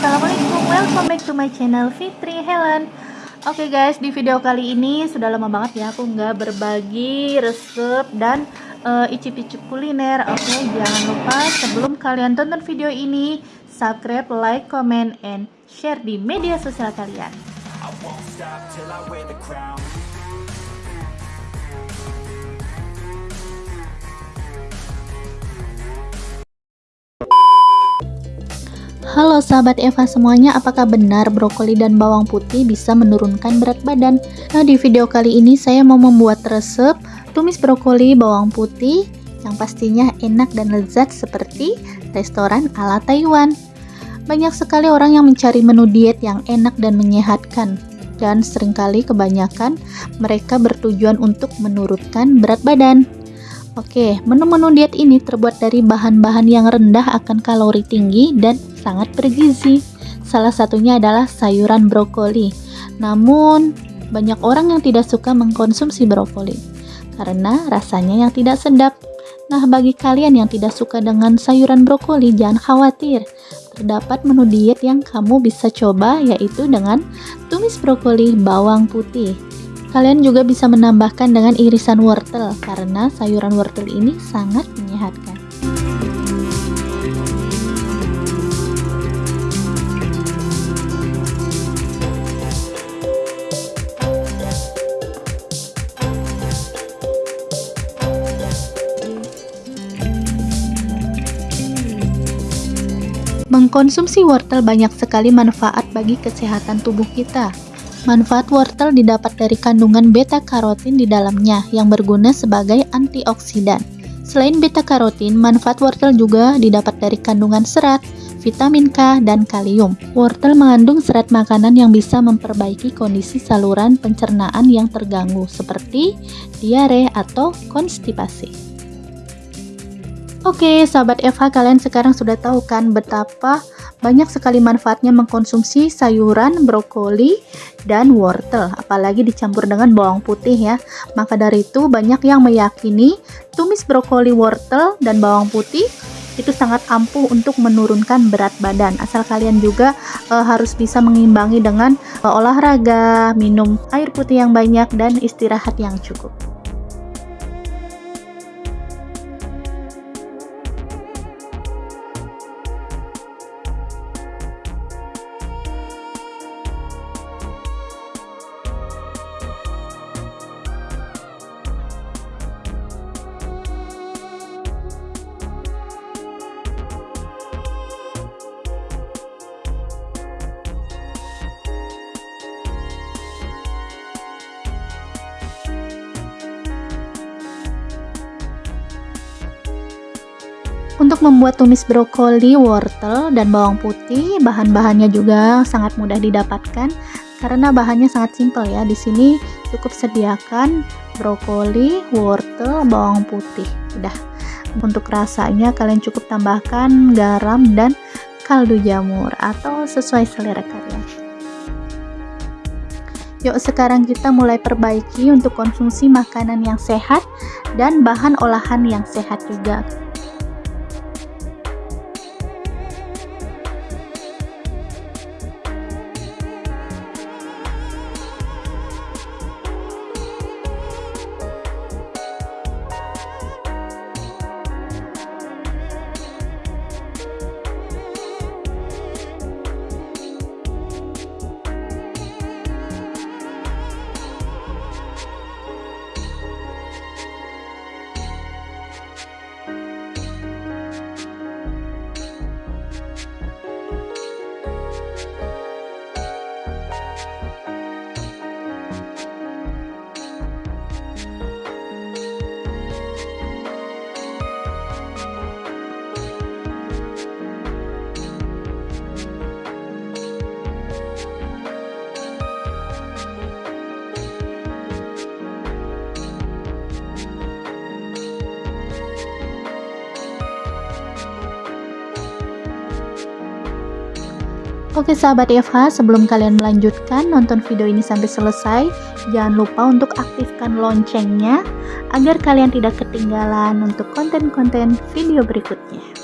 Assalamualaikum, welcome back to my channel Fitri Helen. Oke okay guys, di video kali ini sudah lama banget ya aku nggak berbagi resep dan uh, icip-icip kuliner. Oke, okay, jangan lupa sebelum kalian tonton video ini Subscribe, like, comment, and share di media sosial kalian Halo sahabat Eva semuanya, apakah benar brokoli dan bawang putih bisa menurunkan berat badan? Nah di video kali ini saya mau membuat resep tumis brokoli bawang putih yang pastinya enak dan lezat seperti restoran ala Taiwan. Banyak sekali orang yang mencari menu diet yang enak dan menyehatkan dan sering kali kebanyakan mereka bertujuan untuk menurunkan berat badan. Oke, menu-menu diet ini terbuat dari bahan-bahan yang rendah akan kalori tinggi dan sangat bergizi. Salah satunya adalah sayuran brokoli. Namun, banyak orang yang tidak suka mengkonsumsi brokoli karena rasanya yang tidak sedap. Nah, bagi kalian yang tidak suka dengan sayuran brokoli, jangan khawatir. Terdapat menu diet yang kamu bisa coba yaitu dengan tumis brokoli bawang putih. Kalian juga bisa menambahkan dengan irisan wortel karena sayuran wortel ini sangat menyehatkan. Mengkonsumsi wortel banyak sekali manfaat bagi kesehatan tubuh kita. Manfaat wortel didapat dari kandungan beta-karotin di dalamnya yang berguna sebagai antioksidan. Selain beta-karotin, manfaat wortel juga didapat dari kandungan serat, vitamin K, dan kalium. Wortel mengandung serat makanan yang bisa memperbaiki kondisi saluran pencernaan yang terganggu seperti diare atau konstipasi. Oke, sahabat Eva, kalian sekarang sudah tahu kan betapa banyak sekali manfaatnya mengkonsumsi sayuran, brokoli, dan wortel, apalagi dicampur dengan bawang putih ya. Maka dari itu banyak yang meyakini tumis brokoli, wortel, dan bawang putih itu sangat ampuh untuk menurunkan berat badan. Asal kalian juga e, harus bisa mengimbangi dengan e, olahraga, minum air putih yang banyak, dan istirahat yang cukup. Untuk membuat tumis brokoli, wortel, dan bawang putih, bahan-bahannya juga sangat mudah didapatkan karena bahannya sangat simpel ya. Di sini cukup sediakan brokoli, wortel, bawang putih. Udah. Untuk rasanya kalian cukup tambahkan garam dan kaldu jamur atau sesuai selera kalian. Yuk sekarang kita mulai perbaiki untuk konsumsi makanan yang sehat dan bahan olahan yang sehat juga. Oke sahabat Eva, sebelum kalian melanjutkan nonton video ini sampai selesai, jangan lupa untuk aktifkan loncengnya agar kalian tidak ketinggalan untuk konten-konten video berikutnya.